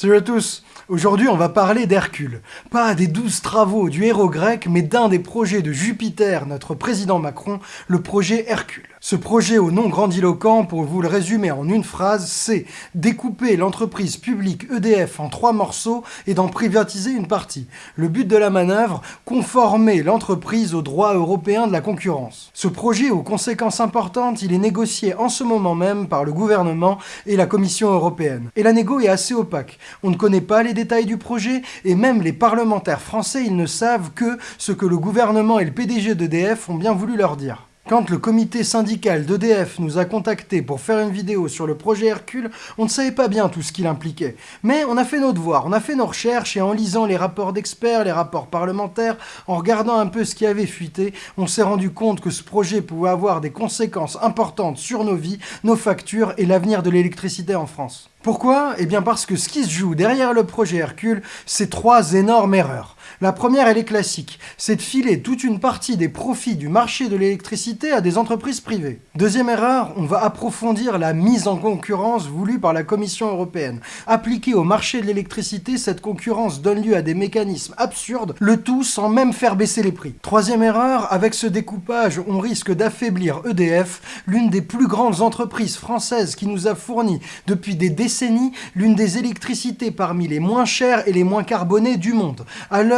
Salut à tous Aujourd'hui, on va parler d'Hercule. Pas des douze travaux du héros grec, mais d'un des projets de Jupiter, notre président Macron, le projet Hercule. Ce projet au nom grandiloquent, pour vous le résumer en une phrase, c'est découper l'entreprise publique EDF en trois morceaux et d'en privatiser une partie. Le but de la manœuvre, conformer l'entreprise aux droits européens de la concurrence. Ce projet aux conséquences importantes, il est négocié en ce moment même par le gouvernement et la Commission européenne. Et la négo est assez opaque. On ne connaît pas les détails du projet et même les parlementaires français, ils ne savent que ce que le gouvernement et le PDG d'EDF ont bien voulu leur dire. Quand le comité syndical d'EDF nous a contactés pour faire une vidéo sur le projet Hercule, on ne savait pas bien tout ce qu'il impliquait. Mais on a fait nos devoirs, on a fait nos recherches et en lisant les rapports d'experts, les rapports parlementaires, en regardant un peu ce qui avait fuité, on s'est rendu compte que ce projet pouvait avoir des conséquences importantes sur nos vies, nos factures et l'avenir de l'électricité en France. Pourquoi? Eh bien parce que ce qui se joue derrière le projet Hercule, c'est trois énormes erreurs. La première, elle est classique, c'est de filer toute une partie des profits du marché de l'électricité à des entreprises privées. Deuxième erreur, on va approfondir la mise en concurrence voulue par la Commission européenne. Appliquée au marché de l'électricité, cette concurrence donne lieu à des mécanismes absurdes, le tout sans même faire baisser les prix. Troisième erreur, avec ce découpage, on risque d'affaiblir EDF, l'une des plus grandes entreprises françaises qui nous a fourni depuis des décennies l'une des électricités parmi les moins chères et les moins carbonées du monde.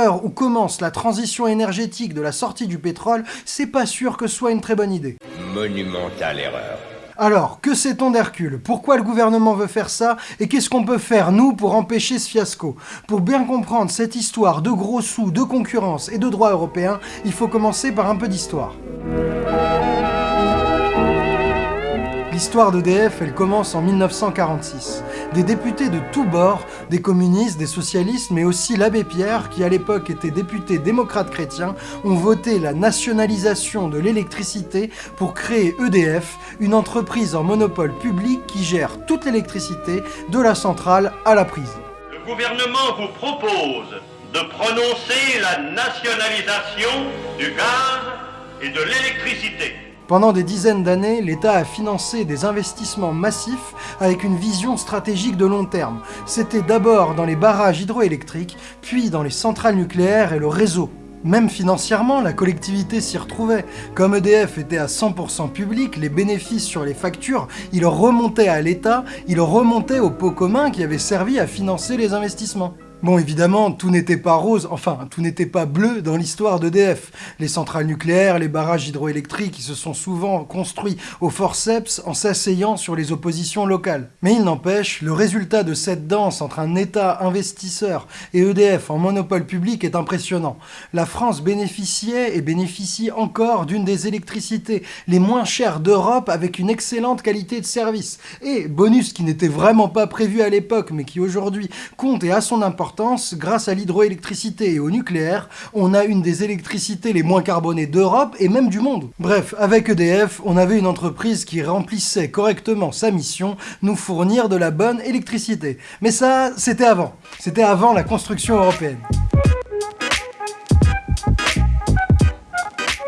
Où commence la transition énergétique de la sortie du pétrole, c'est pas sûr que ce soit une très bonne idée. Monumentale erreur. Alors, que sait-on d'Hercule? Pourquoi le gouvernement veut faire ça? Et qu'est-ce qu'on peut faire, nous, pour empêcher ce fiasco? Pour bien comprendre cette histoire de gros sous, de concurrence et de droit européen, il faut commencer par un peu d'histoire. L'histoire d'EDF, elle commence en 1946. Des députés de tous bords, des communistes, des socialistes, mais aussi l'abbé Pierre, qui à l'époque était député démocrate chrétien, ont voté la nationalisation de l'électricité pour créer EDF, une entreprise en monopole public qui gère toute l'électricité, de la centrale à la prise. Le gouvernement vous propose de prononcer la nationalisation du gaz et de l'électricité. Pendant des dizaines d'années, l'État a financé des investissements massifs avec une vision stratégique de long terme. C'était d'abord dans les barrages hydroélectriques, puis dans les centrales nucléaires et le réseau. Même financièrement, la collectivité s'y retrouvait. Comme EDF était à 100% public, les bénéfices sur les factures, ils remontaient à l'État, ils remontaient au pot commun qui avait servi à financer les investissements. Bon, évidemment, tout n'était pas rose, enfin, tout n'était pas bleu dans l'histoire d'EDF. Les centrales nucléaires, les barrages hydroélectriques, ils se sont souvent construits au forceps en s'asseyant sur les oppositions locales. Mais il n'empêche, le résultat de cette danse entre un État investisseur et EDF en monopole public est impressionnant. La France bénéficiait et bénéficie encore d'une des électricités les moins chères d'Europe avec une excellente qualité de service. Et, bonus qui n'était vraiment pas prévu à l'époque, mais qui aujourd'hui compte et a son importance, grâce à l'hydroélectricité et au nucléaire, on a une des électricités les moins carbonées d'Europe et même du monde. Bref, avec EDF, on avait une entreprise qui remplissait correctement sa mission, nous fournir de la bonne électricité. Mais ça, c'était avant. C'était avant la construction européenne.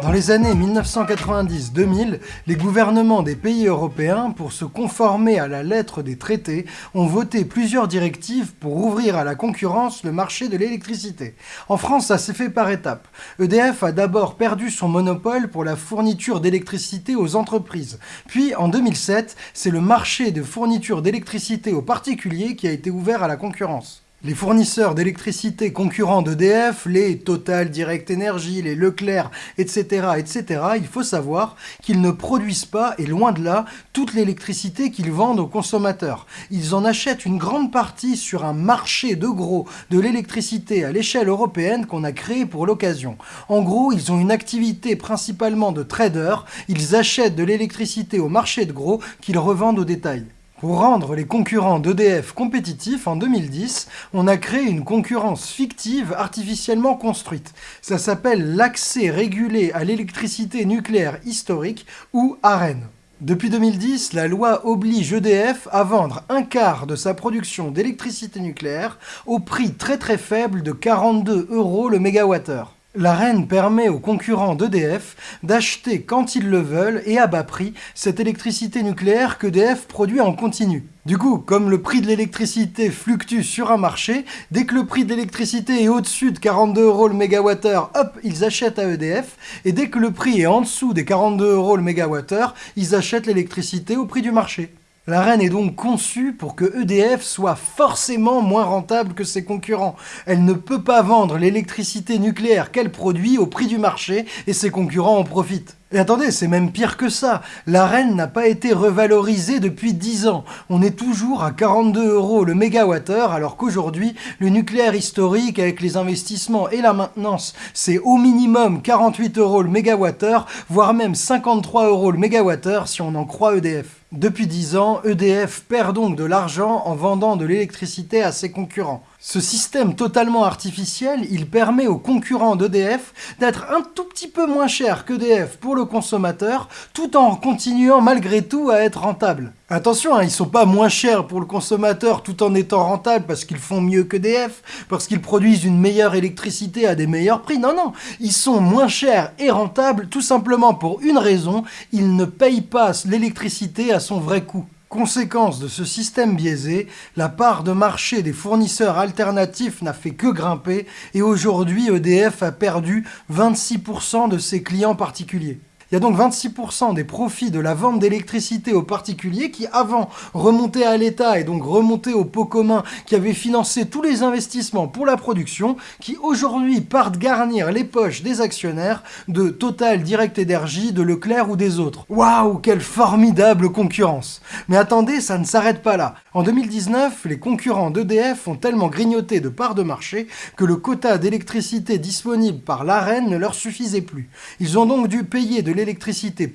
Dans les années 1990-2000, les gouvernements des pays européens, pour se conformer à la lettre des traités, ont voté plusieurs directives pour ouvrir à la concurrence le marché de l'électricité. En France, ça s'est fait par étapes. EDF a d'abord perdu son monopole pour la fourniture d'électricité aux entreprises. Puis, en 2007, c'est le marché de fourniture d'électricité aux particuliers qui a été ouvert à la concurrence. Les fournisseurs d'électricité concurrents d'EDF, les Total Direct Energy, les Leclerc, etc., etc., il faut savoir qu'ils ne produisent pas, et loin de là, toute l'électricité qu'ils vendent aux consommateurs. Ils en achètent une grande partie sur un marché de gros de l'électricité à l'échelle européenne qu'on a créé pour l'occasion. En gros, ils ont une activité principalement de traders, ils achètent de l'électricité au marché de gros qu'ils revendent au détail. Pour rendre les concurrents d'EDF compétitifs, en 2010, on a créé une concurrence fictive artificiellement construite. Ça s'appelle l'accès régulé à l'électricité nucléaire historique, ou AREN. Depuis 2010, la loi oblige EDF à vendre un quart de sa production d'électricité nucléaire au prix très très faible de 42 euros le mégawattheure. L'AREN permet aux concurrents d'EDF d'acheter quand ils le veulent et à bas prix cette électricité nucléaire qu'EDF produit en continu. Du coup, comme le prix de l'électricité fluctue sur un marché, dès que le prix de l'électricité est au-dessus de 42 euros le mégawattheure, hop, ils achètent à EDF, et dès que le prix est en dessous des 42 euros le mégawattheure, ils achètent l'électricité au prix du marché. La est donc conçue pour que EDF soit forcément moins rentable que ses concurrents. Elle ne peut pas vendre l'électricité nucléaire qu'elle produit au prix du marché et ses concurrents en profitent. Et attendez, c'est même pire que ça. La reine n'a pas été revalorisée depuis 10 ans. On est toujours à 42 euros le mégawattheure, alors qu'aujourd'hui, le nucléaire historique, avec les investissements et la maintenance, c'est au minimum 48 euros le mégawattheure, voire même 53 euros le mégawattheure si on en croit EDF. Depuis 10 ans, EDF perd donc de l'argent en vendant de l'électricité à ses concurrents. Ce système totalement artificiel, il permet aux concurrents d'EDF d'être un tout petit peu moins cher qu'EDF pour le consommateur, tout en continuant malgré tout à être rentable. Attention, hein, ils sont pas moins chers pour le consommateur tout en étant rentables parce qu'ils font mieux qu'EDF, parce qu'ils produisent une meilleure électricité à des meilleurs prix. Non, non, ils sont moins chers et rentables tout simplement pour une raison, ils ne payent pas l'électricité à son vrai coût. Conséquence de ce système biaisé, la part de marché des fournisseurs alternatifs n'a fait que grimper et aujourd'hui EDF a perdu 26% de ses clients particuliers. Il y a donc 26% des profits de la vente d'électricité aux particuliers qui avant remontaient à l'État et donc remontaient au pot commun qui avait financé tous les investissements pour la production, qui aujourd'hui partent garnir les poches des actionnaires de Total, Direct Énergie, de Leclerc ou des autres. Waouh, quelle formidable concurrence Mais attendez, ça ne s'arrête pas là. En 2019, les concurrents d'EDF ont tellement grignoté de parts de marché que le quota d'électricité disponible par l'AREN ne leur suffisait plus. Ils ont donc dû payer de l'électricité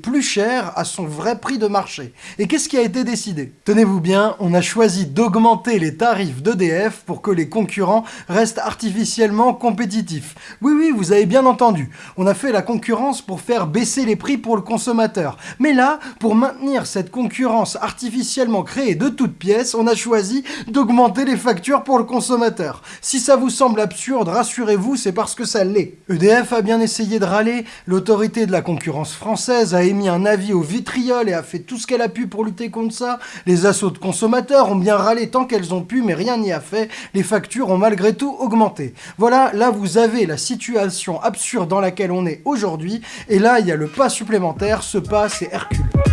plus chère à son vrai prix de marché. Et qu'est-ce qui a été décidé? Tenez-vous bien, on a choisi d'augmenter les tarifs d'EDF pour que les concurrents restent artificiellement compétitifs. Oui, oui, vous avez bien entendu. On a fait la concurrence pour faire baisser les prix pour le consommateur. Mais là, pour maintenir cette concurrence artificiellement créée de toutes pièces, on a choisi d'augmenter les factures pour le consommateur. Si ça vous semble absurde, rassurez-vous, c'est parce que ça l'est. EDF a bien essayé de râler, l'autorité de la concurrence française a émis un avis au vitriol et a fait tout ce qu'elle a pu pour lutter contre ça. Les assauts de consommateurs ont bien râlé tant qu'elles ont pu, mais rien n'y a fait. Les factures ont malgré tout augmenté. Voilà, là vous avez la situation absurde dans laquelle on est aujourd'hui, et là il y a le pas supplémentaire, ce pas c'est Hercule.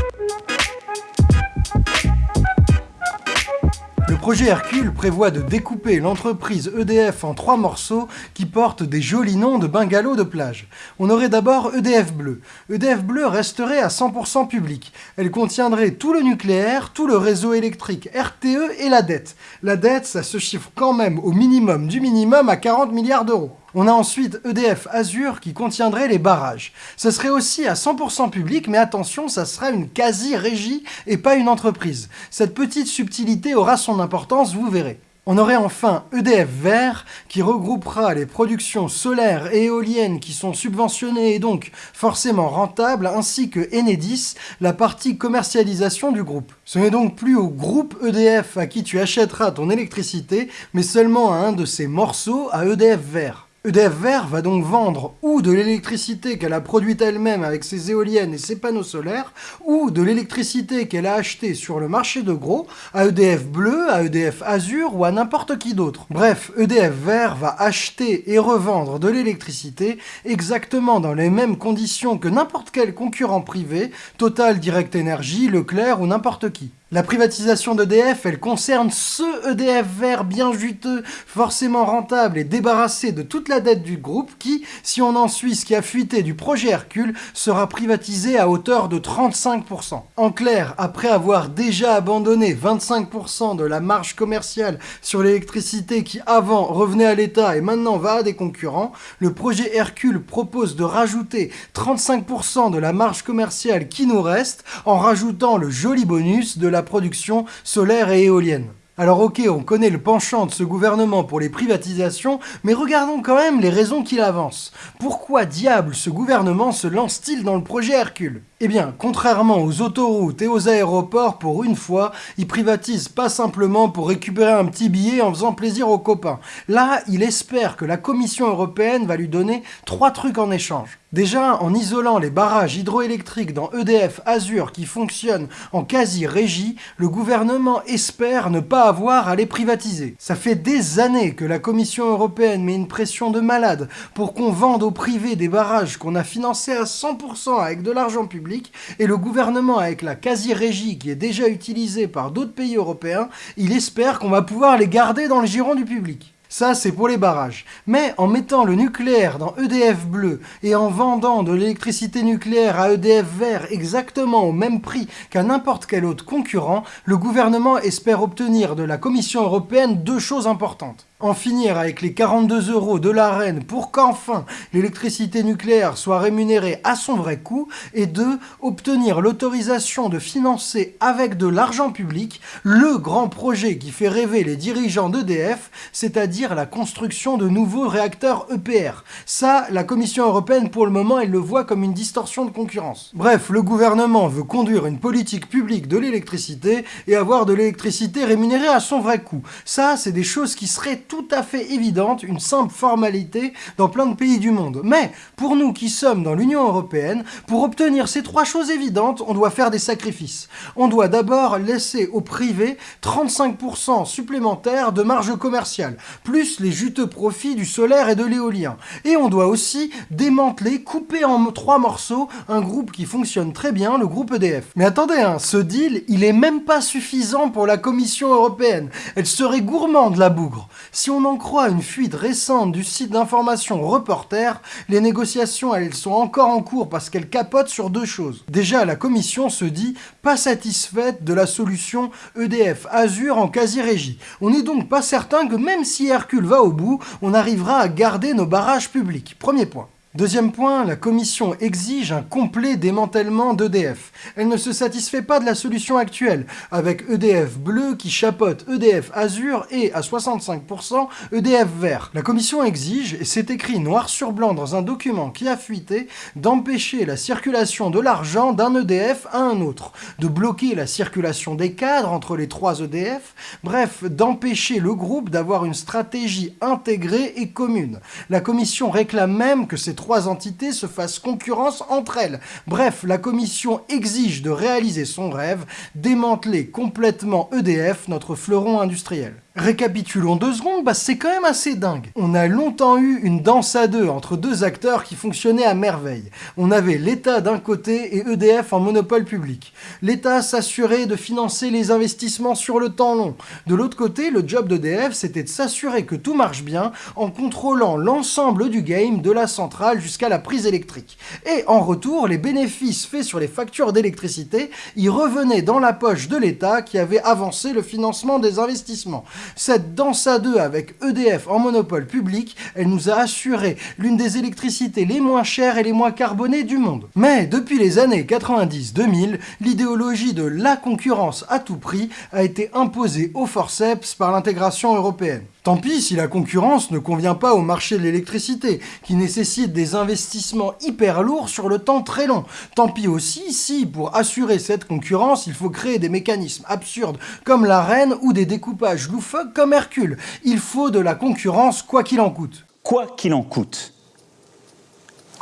Projet Hercule prévoit de découper l'entreprise EDF en trois morceaux qui portent des jolis noms de bungalows de plage. On aurait d'abord EDF Bleu. EDF Bleu resterait à 100% public. Elle contiendrait tout le nucléaire, tout le réseau électrique, RTE et la dette. La dette, ça se chiffre quand même au minimum du minimum à 40 milliards d'euros. On a ensuite EDF Azur qui contiendrait les barrages. Ce serait aussi à 100% public, mais attention, ça sera une quasi-régie et pas une entreprise. Cette petite subtilité aura son importance, vous verrez. On aurait enfin EDF Vert qui regroupera les productions solaires et éoliennes qui sont subventionnées et donc forcément rentables, ainsi que Enedis, la partie commercialisation du groupe. Ce n'est donc plus au groupe EDF à qui tu achèteras ton électricité, mais seulement à un de ses morceaux à EDF Vert. EDF Vert va donc vendre ou de l'électricité qu'elle a produite elle-même avec ses éoliennes et ses panneaux solaires, ou de l'électricité qu'elle a achetée sur le marché de gros à EDF Bleu, à EDF Azur ou à n'importe qui d'autre. Bref, EDF Vert va acheter et revendre de l'électricité exactement dans les mêmes conditions que n'importe quel concurrent privé, Total Direct Energy, Leclerc ou n'importe qui. La privatisation d'EDF, elle concerne ce EDF vert bien juteux, forcément rentable et débarrassé de toute la dette du groupe qui, si on en suit ce qui a fuité du projet Hercule, sera privatisé à hauteur de 35%. En clair, après avoir déjà abandonné 25% de la marge commerciale sur l'électricité qui avant revenait à l'État et maintenant va à des concurrents, le projet Hercule propose de rajouter 35% de la marge commerciale qui nous reste en rajoutant le joli bonus de production solaire et éolienne. Alors ok, on connaît le penchant de ce gouvernement pour les privatisations, mais regardons quand même les raisons qu'il avance. Pourquoi diable ce gouvernement se lance-t-il dans le projet Hercule? Eh bien, contrairement aux autoroutes et aux aéroports, pour une fois, il privatise pas simplement pour récupérer un petit billet en faisant plaisir aux copains. Là, il espère que la Commission européenne va lui donner trois trucs en échange. Déjà, en isolant les barrages hydroélectriques dans EDF Azur qui fonctionnent en quasi-régie, le gouvernement espère ne pas avoir à les privatiser. Ça fait des années que la Commission européenne met une pression de malade pour qu'on vende au privé des barrages qu'on a financés à 100% avec de l'argent public, et le gouvernement, avec la quasi-régie qui est déjà utilisée par d'autres pays européens, il espère qu'on va pouvoir les garder dans le giron du public. Ça, c'est pour les barrages. Mais en mettant le nucléaire dans EDF bleu et en vendant de l'électricité nucléaire à EDF vert exactement au même prix qu'à n'importe quel autre concurrent, le gouvernement espère obtenir de la Commission européenne deux choses importantes en finir avec les 42 euros de l'AREN pour qu'enfin l'électricité nucléaire soit rémunérée à son vrai coût, et deux, obtenir l'autorisation de financer avec de l'argent public le grand projet qui fait rêver les dirigeants d'EDF, c'est-à-dire la construction de nouveaux réacteurs EPR. Ça, la Commission européenne pour le moment, elle le voit comme une distorsion de concurrence. Bref, le gouvernement veut conduire une politique publique de l'électricité et avoir de l'électricité rémunérée à son vrai coût. Ça, c'est des choses qui seraient à fait évidente, une simple formalité dans plein de pays du monde. Mais pour nous qui sommes dans l'Union Européenne, pour obtenir ces trois choses évidentes, on doit faire des sacrifices. On doit d'abord laisser au privé 35% supplémentaires de marge commerciale, plus les juteux profits du solaire et de l'éolien. Et on doit aussi démanteler, couper en trois morceaux un groupe qui fonctionne très bien, le groupe EDF. Mais attendez, hein, ce deal, il est même pas suffisant pour la Commission européenne. Elle serait gourmande, la bougre. Si on en croit une fuite récente du site d'information Reporter, les négociations elles sont encore en cours parce qu'elles capotent sur deux choses. Déjà, la commission se dit pas satisfaite de la solution EDF Azure en quasi-régie. On n'est donc pas certain que même si Hercule va au bout, on arrivera à garder nos barrages publics. Premier point. Deuxième point, la Commission exige un complet démantèlement d'EDF. Elle ne se satisfait pas de la solution actuelle, avec EDF bleu qui chapote EDF azur et, à 65%, EDF vert. La Commission exige, et c'est écrit noir sur blanc dans un document qui a fuité, d'empêcher la circulation de l'argent d'un EDF à un autre, de bloquer la circulation des cadres entre les trois EDF, bref, d'empêcher le groupe d'avoir une stratégie intégrée et commune. La Commission réclame même que ces entités se fassent concurrence entre elles. Bref, la commission exige de réaliser son rêve, démanteler complètement EDF, notre fleuron industriel. Récapitulons deux secondes, bah c'est quand même assez dingue. On a longtemps eu une danse à deux entre deux acteurs qui fonctionnaient à merveille. On avait l'État d'un côté et EDF en monopole public. L'État s'assurait de financer les investissements sur le temps long. De l'autre côté, le job d'EDF, c'était de s'assurer que tout marche bien en contrôlant l'ensemble du game de la centrale jusqu'à la prise électrique. Et en retour, les bénéfices faits sur les factures d'électricité y revenaient dans la poche de l'État qui avait avancé le financement des investissements. Cette danse à deux avec EDF en monopole public, elle nous a assuré l'une des électricités les moins chères et les moins carbonées du monde. Mais depuis les années 90-2000, l'idéologie de la concurrence à tout prix a été imposée au forceps par l'intégration européenne. Tant pis si la concurrence ne convient pas au marché de l'électricité, qui nécessite des investissements hyper lourds sur le temps très long. Tant pis aussi si, pour assurer cette concurrence, il faut créer des mécanismes absurdes comme la reine ou des découpages loufoques comme Hercule. Il faut de la concurrence quoi qu'il en coûte. Quoi qu'il en coûte.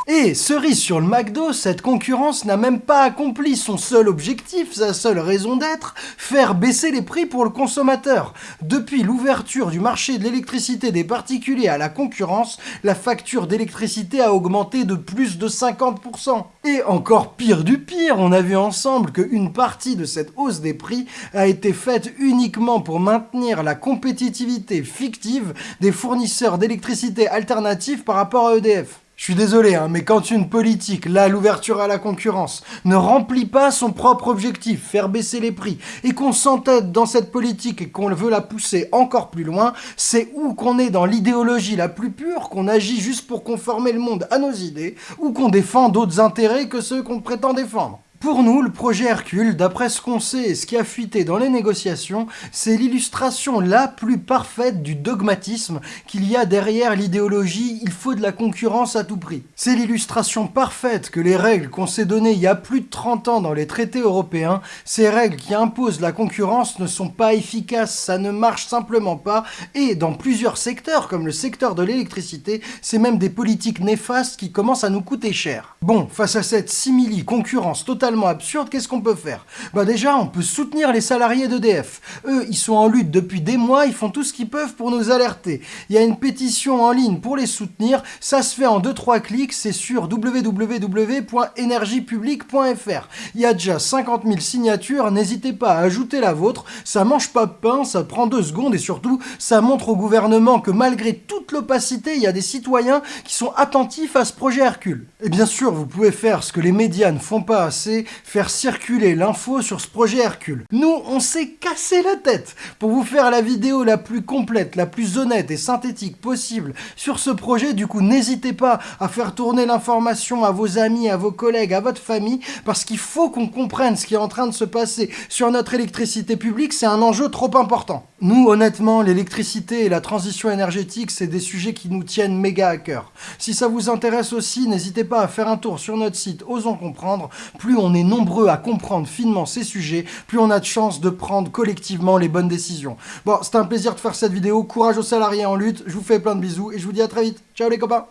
Et cerise sur le McDo, cette concurrence n'a même pas accompli son seul objectif, sa seule raison d'être, faire baisser les prix pour le consommateur. Depuis l'ouverture du marché de l'électricité des particuliers à la concurrence, la facture d'électricité a augmenté de plus de 50%. Et encore pire du pire, on a vu ensemble qu'une partie de cette hausse des prix a été faite uniquement pour maintenir la compétitivité fictive des fournisseurs d'électricité alternatifs par rapport à EDF. Je suis désolé, hein, mais quand une politique, là l'ouverture à la concurrence, ne remplit pas son propre objectif, faire baisser les prix, et qu'on s'entête dans cette politique et qu'on veut la pousser encore plus loin, c'est ou qu'on est dans l'idéologie la plus pure, qu'on agit juste pour conformer le monde à nos idées, ou qu'on défend d'autres intérêts que ceux qu'on prétend défendre. Pour nous, le projet Hercule, d'après ce qu'on sait et ce qui a fuité dans les négociations, c'est l'illustration la plus parfaite du dogmatisme qu'il y a derrière l'idéologie « il faut de la concurrence à tout prix ». C'est l'illustration parfaite que les règles qu'on s'est données il y a plus de 30 ans dans les traités européens, ces règles qui imposent la concurrence ne sont pas efficaces, ça ne marche simplement pas, et dans plusieurs secteurs, comme le secteur de l'électricité, c'est même des politiques néfastes qui commencent à nous coûter cher. Bon, face à cette simili-concurrence absurde, qu'est-ce qu'on peut faire? Bah déjà, on peut soutenir les salariés d'EDF. Eux, ils sont en lutte depuis des mois, ils font tout ce qu'ils peuvent pour nous alerter. Il y a une pétition en ligne pour les soutenir, ça se fait en 2-3 clics, c'est sur www.energiepublique.fr. Il y a déjà 50 000 signatures, n'hésitez pas à ajouter la vôtre, ça mange pas de pain, ça prend deux secondes et surtout, ça montre au gouvernement que malgré toute l'opacité, il y a des citoyens qui sont attentifs à ce projet Hercule. Et bien sûr, vous pouvez faire ce que les médias ne font pas assez, faire circuler l'info sur ce projet Hercule. Nous, on s'est cassé la tête pour vous faire la vidéo la plus complète, la plus honnête et synthétique possible sur ce projet. Du coup, n'hésitez pas à faire tourner l'information à vos amis, à vos collègues, à votre famille, parce qu'il faut qu'on comprenne ce qui est en train de se passer sur notre électricité publique, c'est un enjeu trop important. Nous, honnêtement, l'électricité et la transition énergétique, c'est des sujets qui nous tiennent méga à cœur. Si ça vous intéresse aussi, n'hésitez pas à faire un tour sur notre site Osons Comprendre. Plus on est nombreux à comprendre finement ces sujets, plus on a de chances de prendre collectivement les bonnes décisions. Bon, c'était un plaisir de faire cette vidéo. Courage aux salariés en lutte. Je vous fais plein de bisous et je vous dis à très vite. Ciao les copains